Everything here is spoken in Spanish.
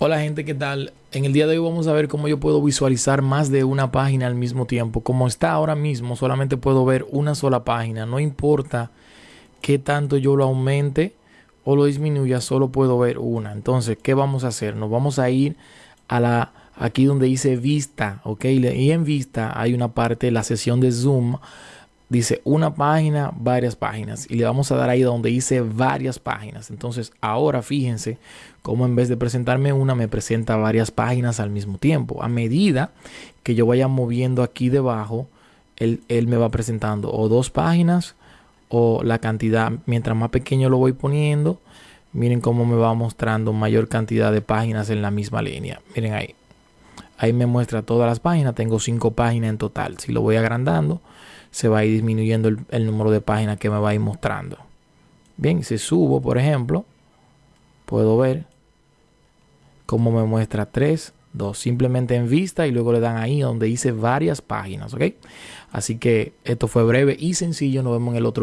Hola gente, ¿qué tal? En el día de hoy vamos a ver cómo yo puedo visualizar más de una página al mismo tiempo. Como está ahora mismo, solamente puedo ver una sola página. No importa qué tanto yo lo aumente o lo disminuya, solo puedo ver una. Entonces, ¿qué vamos a hacer? Nos vamos a ir a la aquí donde dice vista, ¿ok? Y en vista hay una parte, la sesión de zoom dice una página, varias páginas. Y le vamos a dar ahí donde dice varias páginas. Entonces ahora fíjense cómo en vez de presentarme una, me presenta varias páginas al mismo tiempo. A medida que yo vaya moviendo aquí debajo, él, él me va presentando o dos páginas o la cantidad. Mientras más pequeño lo voy poniendo, miren cómo me va mostrando mayor cantidad de páginas en la misma línea. Miren ahí. Ahí me muestra todas las páginas. Tengo cinco páginas en total. Si lo voy agrandando, se va a ir disminuyendo el, número de páginas que me va a ir mostrando. Bien, si subo, por ejemplo, puedo ver cómo me muestra 3, 2, simplemente en vista y luego le dan ahí donde dice varias páginas, ¿ok? Así que esto fue breve y sencillo, nos vemos en el otro video.